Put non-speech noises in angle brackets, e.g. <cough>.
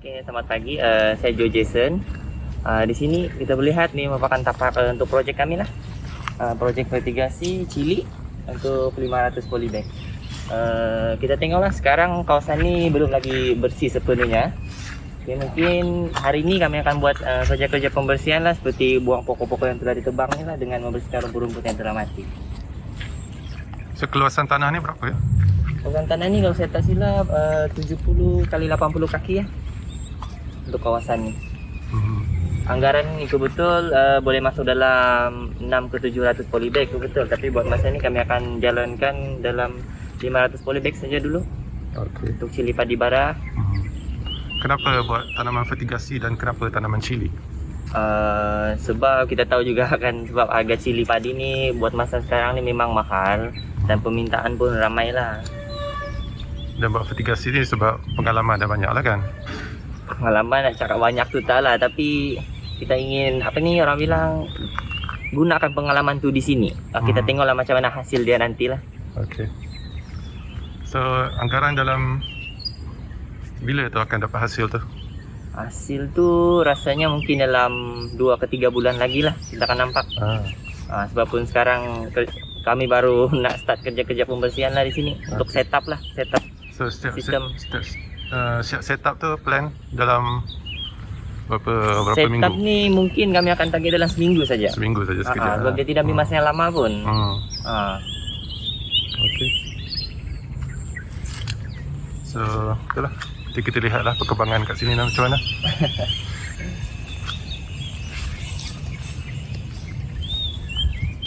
Oke, selamat pagi. Uh, saya Joe Jason. Uh, di sini kita boleh lihat nih merupakan tapak uh, untuk projek kami lah. Uh, projek mitigasi cili untuk 500 polybag. Uh, kita tengoklah sekarang kawasan ni belum lagi bersih sepenuhnya. Okay, mungkin hari ini kami akan buat uh, kerja-kerja pembersihan lah seperti buang pokok-pokok yang telah ditebang ni lah dengan membersihkan rumput-rumput yang telah mati. Sekeluasan tanah ni berapa ya? Program tanah ni kalau saya tak silap uh, 70 kali 80 kaki ya untuk kawasan ni. Hmm. Anggaran ni betul uh, boleh masuk dalam 6 ke 700 polybag tu betul tapi buat masa ni kami akan jalankan dalam 500 polybag saja dulu Okey. untuk cili padi bara. Hmm. Kenapa buat tanaman fertigasi dan kenapa tanaman cili? Uh, sebab kita tahu juga <laughs> kan sebab harga cili padi ni buat masa sekarang ni memang mahal dan permintaan pun ramai lah. Dan buat fertigasi ni sebab pengalaman dah banyak lah kan? Pengalaman nak cakap banyak tu tak lah tapi kita ingin apa ni orang bilang gunakan pengalaman tu di sini. Uh, kita Hmm. tengoklah macam mana hasil dia nantilah. Okey. So, anggaran dalam bila tu akan dapat hasil tu? Hasil tu rasanya mungkin dalam 2 ke 3 bulan lagi lah kita akan nampak. Ah. Ha, sebab pun sekarang kami baru <laughs> nak start kerja-kerja pembersihan lah di sini untuk setup lah, setup. So, setiap, Sistem. setiap, uh, siap setup tu plan dalam berapa berapa setup minggu? ni mungkin kami akan target dalam seminggu saja. Seminggu saja sekejap. ha, sebab dia tidak ambil masa yang lama pun. Hmm. Ha. Okey. So, itulah. Nanti kita lihatlah perkembangan kat sini macam mana. <laughs>